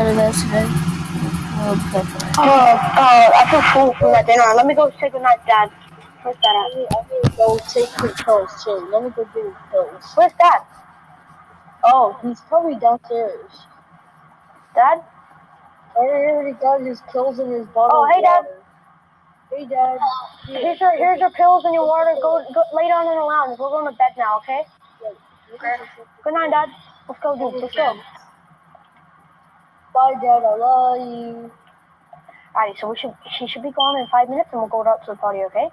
another. Oh, Oh, oh, I feel full from that dinner. Let me go say goodnight, Dad. Where's Dad I at? need, I need to go take his pills too. Let me go his pills. Where's Dad? Oh, he's probably downstairs. Dad? Oh, I already got his pills in his bottle. Oh, hey, Dad. Hey, Dad. Here's your here's your pills and your water. Go go lay down in the lounge. We're going to bed now, okay? Good night, Dad. Let's go, dude. Let's go. Bye, Dad. I love you. Alright, so we should she should be gone in five minutes and we'll go out to the party, okay?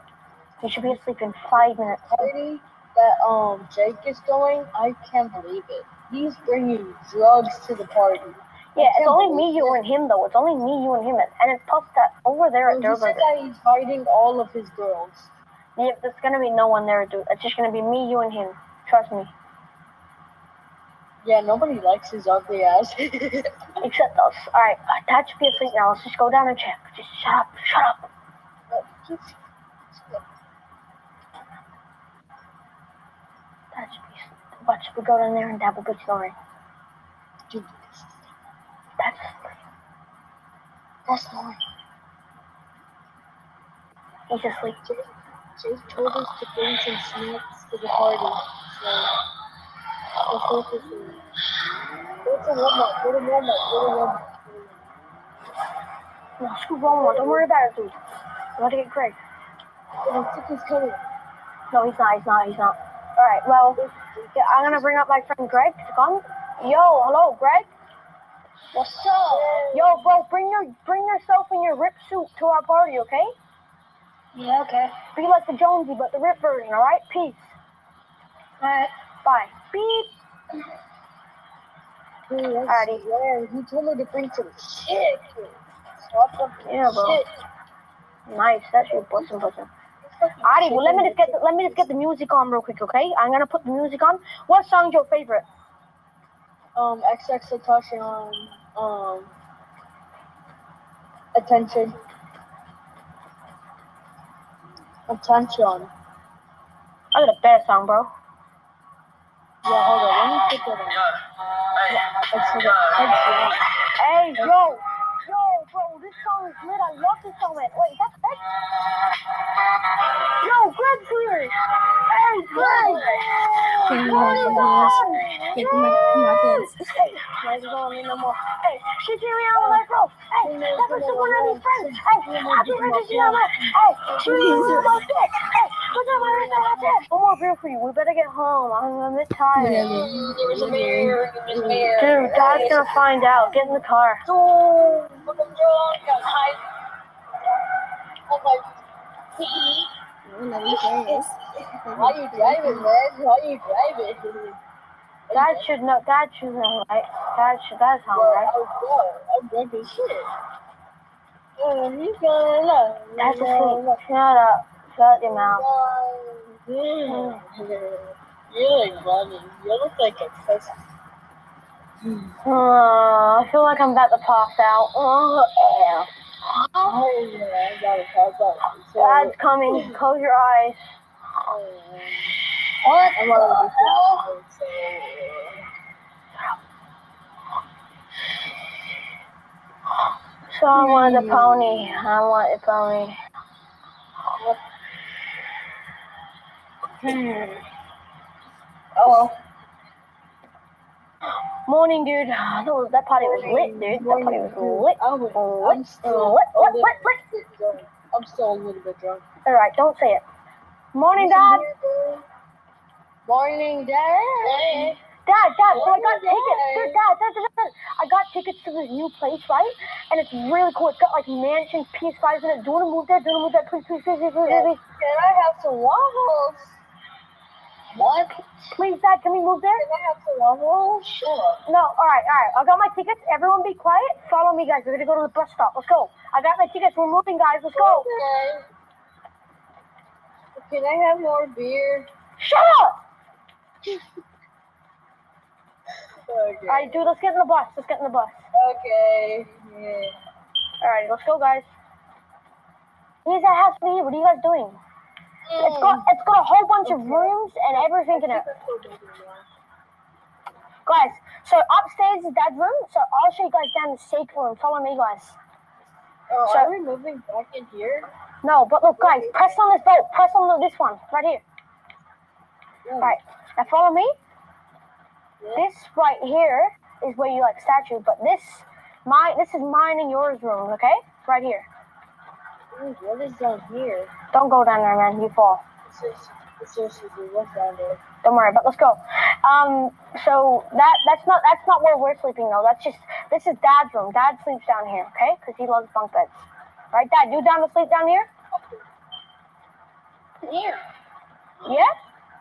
He should be asleep in five minutes. Party that um Jake is going. I can't believe it. He's bringing drugs to the party. Yeah, it's only me, you, and him though. It's only me, you, and him, and it's puffed that over there at Well, he said that he's hiding all of his girls. Yeah, there's gonna be no one there, dude. It's just gonna be me, you, and him. Trust me. Yeah, nobody likes his ugly ass. Except us. Alright, uh, Dad should be asleep now. Let's just go down and check. Just shut up, shut up. Dad should be asleep. Watch, we go down there and Dad will be snoring. Dude. Dad's snoring. He's asleep. Jake told us to bring some snacks to the party. So, No, screw Walmart. Don't worry about it, dude. We want to get Greg. Ticket's coming. No, he's not. He's not. He's not. All right. Well, yeah, I'm gonna bring up my friend Greg to come. Yo, hello, Greg. What's up? Yo, bro, bring your bring yourself in your rip suit to our party, okay? Yeah, okay. Be like the Jonesy, but the rip version. All right. Peace. Alright. Bye. Beep. Alrighty. He told me to bring some shit. Swap up Yeah, bro. shit. Nice. That's your bussin'. Alrighty. Well, let me just get the, let me just get the music on real quick, okay? I'm gonna put the music on. What song's your favorite? um XX Satoshi um attention. Attention. I got a bad song, bro. Yeah, hold on. Let me pick put that on. It's like a headset. Hey, yo, yo, bro, this song is lit. I love this song, man. Wait, that's Greg? Yo, Greg's here. Hey, Greg. Taking What my is pants. on? Taking my, my pants. Hey, Greg's don't need no more. Hey, she came me out like, bro. Hey, that was the one of these friends. Hey, I give her this number. Hey, she was my dick. Hey, One more beer for you. We better get home. I'm a bit tired. Whatever. Whatever. Dude, Dad's gonna find out. Get in the car. Oh, I'm drunk. I'm high. I'm like, pee. Whatever you guys. Why you driving, man? Why you driving? Dad should know. Dad should know, right? Dad should. That's how, Well, right? I'm drunk. I'm drunk as shit. Oh, he's gonna love. That's asleep. Shut up. Shut your mouth. Mm. You're like running. You look like a pussy. Uh, I feel like I'm about to pass out. Oh, yeah. Oh, yeah, I gotta pass out. So, Dad's coming. Close your eyes. what? I'm already so, So I want the pony. I want the pony. Hmm. Oh, Morning, dude. That was- that party was lit, dude. That party was lit. I'm, Lit, I'm still lit, a lit, little lit, lit. bit drunk. I'm still a little bit drunk. All right, don't say it. Morning, Dad. Morning, Dad. Dad, Dad, so I got tickets. Dude, Dad, Dad, Dad, Dad. I got tickets to this new place, right? And it's really cool. It's got like mansions, PS5s in it. Do you want to move there? Do you want to move there? Please, please, please, please, please, please. Can I have some waffles? What? Please, Dad, can we move there? Can I have some waffles? Sure. No, all right, all right. I got my tickets. Everyone be quiet. Follow me, guys. We're going to go to the bus stop. Let's go. I got my tickets. We're moving, guys. Let's go. Okay. Can I have more beer? Shut up. Okay. All right, dude, let's get in the bus. Let's get in the bus. Okay. Yeah. All right, let's go, guys. He's at House B. What are you guys doing? It's got oh. it's got a whole bunch of rooms and everything in it. guys. So upstairs is dad's room. So I'll show you guys down the secret room. Follow me, guys. Oh, So- are we moving back in here? No, but look, guys. Press on this belt. Press on this one right here. Ooh, Right. Now follow me. yeah. This right here is where you like statue, but this my this is mine and yours room. Okay, right here. What is down here? Don't go down there, man. You fall. This is seriously what's down there? Don't worry, but let's go. Um, so that that's not that's not where we're sleeping though. That's just this is Dad's room. Dad sleeps down here, okay? Because he loves bunk beds. Right, Dad? You down to sleep down here? Here. Yeah.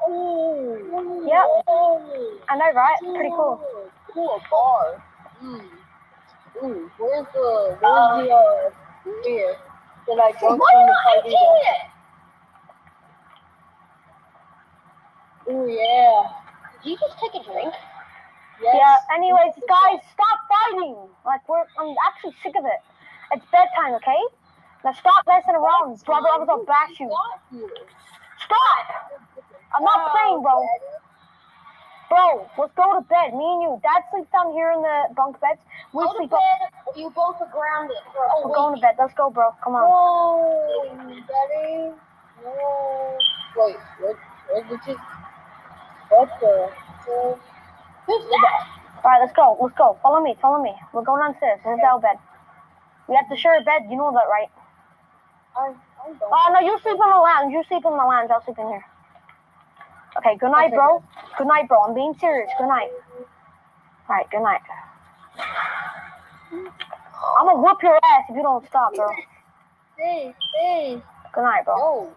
Oh. Yep. Oh. I know, right? Pretty cool. Cool, bar. Mm. Ooh, where's the, where's the, uh, beer that I drunk from the party? Ooh, yeah. Did you just take a drink? Yes. Yeah. Anyways, guys, stop fighting. Like we're I'm actually sick of it. It's bedtime, okay? Now stop messing around. Brother, I was gonna bash you. Stop! I'm not playing, bro. Bro, let's go to bed. Me and you. Dad sleeps down here in the bunk beds. We Go to sleep bed. up. You both are grounded. bro We're going to bed. Let's go, bro. Come on. No, Daddy. No. Wait, what? Where did you? What the? the- Who's that? All right, let's go. Let's go. Follow me. Follow me. We're going downstairs. This is our bed. We have to share a bed. You know that, right? I, I don't. Oh, no, you sleep in the lounge. You sleep in the lounge. I'll sleep in here. Okay, good night, bro. Good night, bro. I'm being serious. Good night. All right, good night. I'm gonna whoop your ass if you don't stop, bro. Hey, hey. Good night, bro. Yo,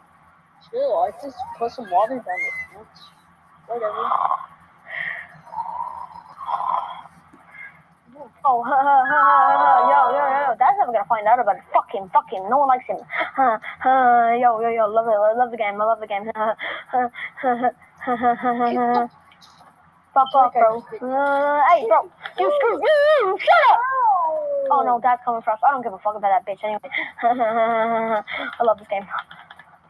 chill. I just put some water down the fence. Whatever. Oh, ha, ha, ha, ha, ha. yo, yo, yo, yo, that's never gonna find out about it. Fucking, fucking, no one likes him. Ha, ha, yo, yo, yo, love it, love the game, I love the game. Fuck off, bro. Hey, bro. You screw. You, shut up. Oh no, Dad's coming for us. I don't give a fuck about that bitch anyway. I love this game.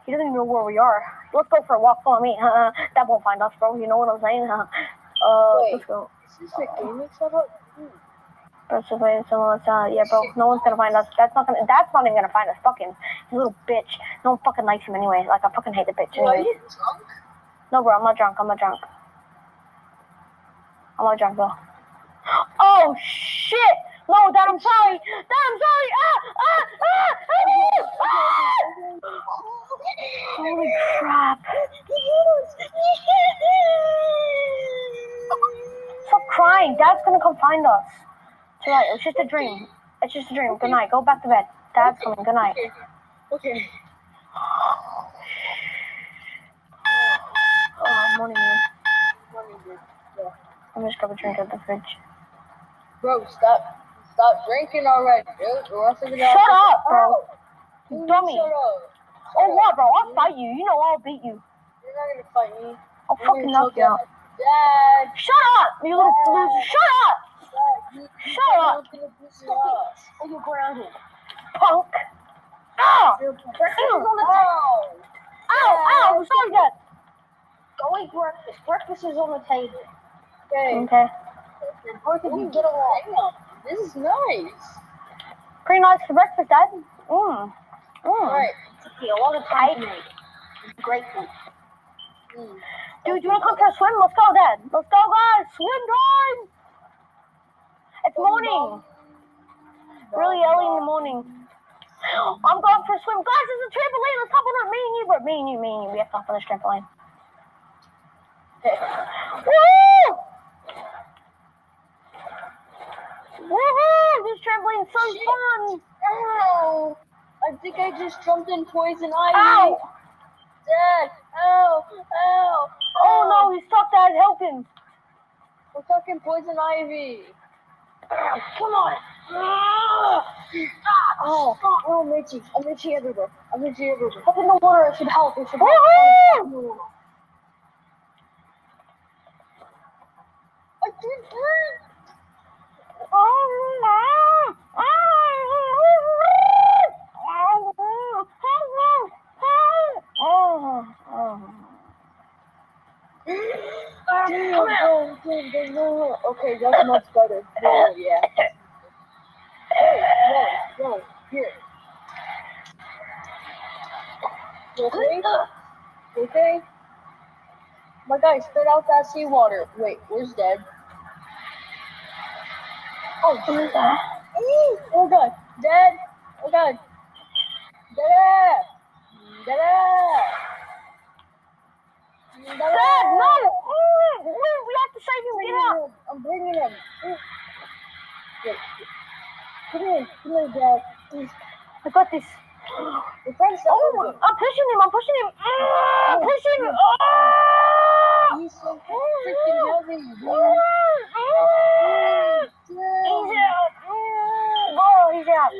He doesn't even know where we are. Let's go for a walk. Follow me. That won't find us, bro. You know what I'm saying? Uh, Wait, let's go. Is this a gaming setup? That's just waiting someone. Yeah, bro. No one's gonna find us. That's not gonna. That's not even gonna find us. Fucking little bitch. No one fucking likes him anyway. Like I fucking hate the bitch. Anyway. Why are you drunk? No bro, I'm not drunk, I'm not drunk. I'm not drunk bro. Oh shit! No, dad, I'm sorry! Dad, I'm sorry! Ah! Ah! Ah! Ah! ah! Holy crap. Stop crying. Dad's gonna come find us. It's alright. It's just a dream. It's just a dream. Good night. Go back to bed. Dad's coming. Good night. Okay. Okay. Oh, morning, man. Morning, dude. Yeah. I'm just grab a drink at the fridge. Bro, stop. Stop drinking already, dude. Or else Shut up, bro. Dummy. Shut up. Oh, what, bro? I'll fight you. You know I'll beat you. You're not gonna fight me. I'll You're fucking knock you out. out. Dad. Shut up, you little loser. Shut up, Dad, you, you Shut up. you were gonna beat me up. Or you're grounded. punk. Ow! You're- Breakfast is on the Oh. Ow! Ow! I'm sorry, Dad. Go eat breakfast. Breakfast is on the table. Okay. Okay. And both of you get along. This is nice. Pretty nice for breakfast, Dad. Mmm. Mmm. Alright. Took me a lot of time to make. It's great food. Mm. Dude, you wanna come for a swim? Let's go, Dad. Let's go, guys. Swim time. It's morning. Really early in the morning. I'm going for a swim. Guys, there's a trampoline. Let's hop on it. Me and you, bro. Me and you, me and you. We have to hop on this trampoline. Woo! Woohoo! This trampoline's so fun. Ow! I think I just jumped in poison ivy. Ow! Dad! Ow! Ow! Oh no, he's stuck, Dad. Help him. We're talking poison ivy. Come on. Ah! Oh, oh, I'm itchy. I'm itchy everywhere. I'm itchy everywhere. Hop in the water. It should help. It should help. Woohoo! I did breathe. Oh, Damn, damn, damn, damn, no, no. Okay, that's much better. Oh, yeah. Hey, no, no, here. You okay? You okay? My guy, spit out that seawater. Wait, where's Dad? Oh, Who's that? oh God, Dad! Oh God, Dad! Dad! Dad, no! Mm, We we have to save him. Get out. I'm bringing him. Come here, come here, Dad. Please. I got this. Your friend's Oh, I'm pushing him. I'm pushing him. Mm, I'm pushing him. Oh! He's so freaking heavy. Mm, mm. He's out. Oh, he's out.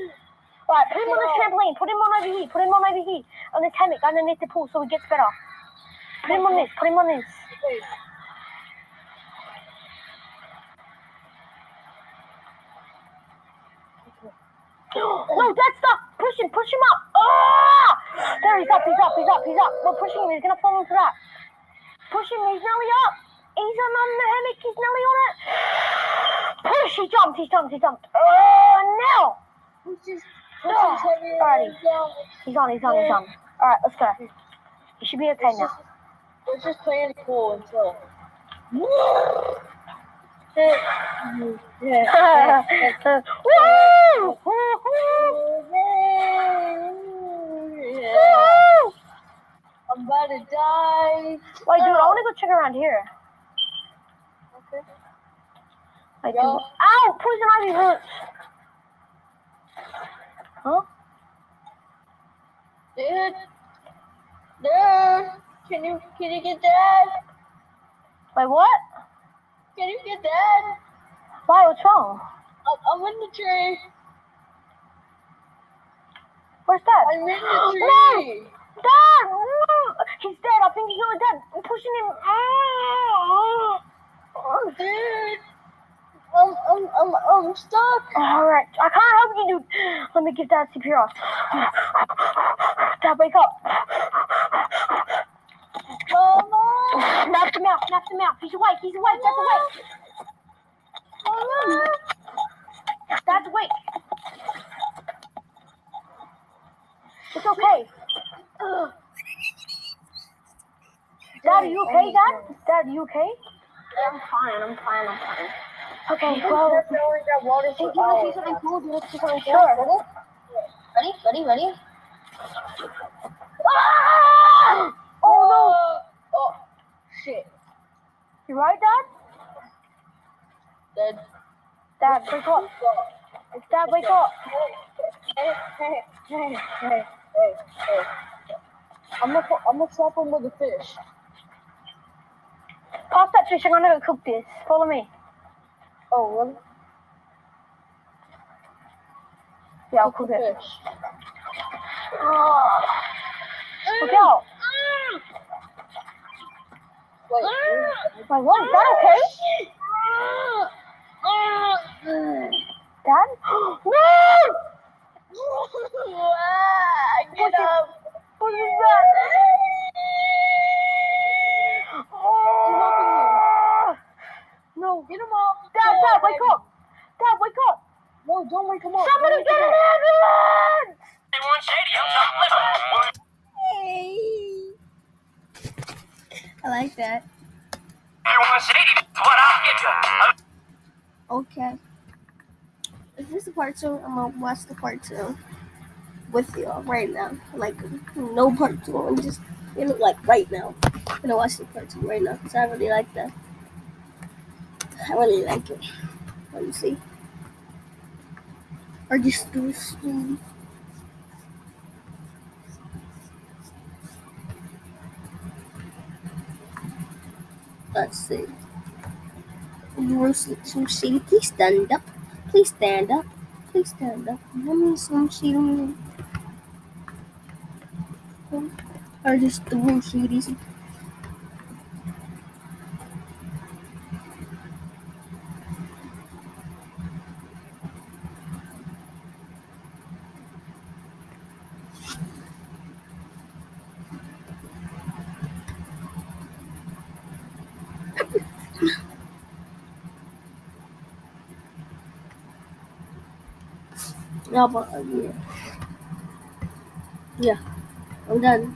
Right, put him on the trampoline. Put him on over here. Put him on over here. On this hammock underneath the pool so he gets better. Put him on this. Put him on this. No, Dad, stop. Push him. Push him up. Ah! There, he's up. He's up. He's up. He's up. We're pushing him. He's going to fall into that. Push him. He's nearly up. He's on, on the hammock. He's nearly on it. Push. He jumped. He jumped. He jumped. Oh, no. Who's just push his heavy Alrighty. He's on. He's on. He's on. All right, let's go. He should be okay It's now. just, we're just playing cool until. yeah. Woo! Woo! I'm about to die. Wait, dude, I oh. want to go check around here. Okay. Like, Yo. ow, poison ivy hurts. Huh? Dude. Dude. Can you can you get that? Wait, what? Can you get that? Why? What's wrong? I'm, I'm in the tree. Where's Dad? I'm in the No! tree. Dad! Mm, He's dead. I think he's really dead. I'm pushing him. Mm. Dude. I'm I'm I'm I'm stuck. All right, I can't help you, dude. Let me give Dad CPR. Dad, wake up. Mama. Snap him out. Snap him out. He's awake. He's awake. Dad's awake. Mama. Dad's awake. It's okay. Dad, are you okay, Dad? Dad, are you okay? I'm fine. I'm fine. I'm fine. Okay, well, That's all water Hey, for you want to see something cool? Do you want to see something cool? Sure. Ready? Ready? Ready? Ready? Ah! Oh Oh shit. You right, Dad? Dead. Dad, wake up. Dad, wake up. Hey, hey, hey, hey, hey, hey. I'm gonna I'm gonna swap him with a fish. Pass that fish. I'm gonna go cook this. Follow me. Oh, really? Yeah, I'll cook it. Fish. Look out. Wait. Wait, what? Is that okay? Dad? no! Get up. What is that? Oh! No. Get him up. Dad, Dad, wake up! Dad, wake up! No, don't wake him up. Somebody Don't get wake an him up. ambulance! I like that. Okay. If this is part two, I'm gonna watch the part two with you right now. Like no part two. I'm just you know like right now. I'm gonna watch the part two right now because I really like that. I really like it. Let me see. Or just do some. Let's see. Some shady. Please stand up. Please stand up. Please stand up. Give me some shady. Or just the real shadies. Yeah, but uh, yeah. Yeah, I'm done.